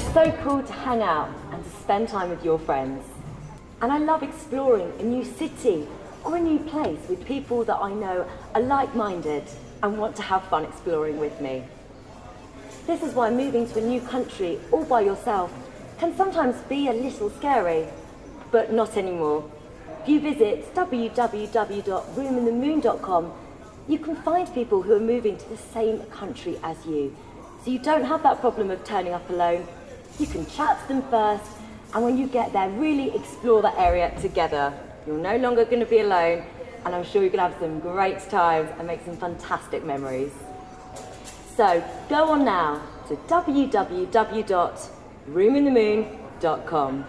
so cool to hang out and to spend time with your friends. And I love exploring a new city or a new place with people that I know are like-minded and want to have fun exploring with me. This is why moving to a new country all by yourself can sometimes be a little scary, but not anymore. If you visit www.roominthemoon.com, you can find people who are moving to the same country as you. So you don't have that problem of turning up alone. You can chat to them first, and when you get there, really explore that area together. You're no longer going to be alone, and I'm sure you're going to have some great times and make some fantastic memories. So go on now to www.roominthemoon.com.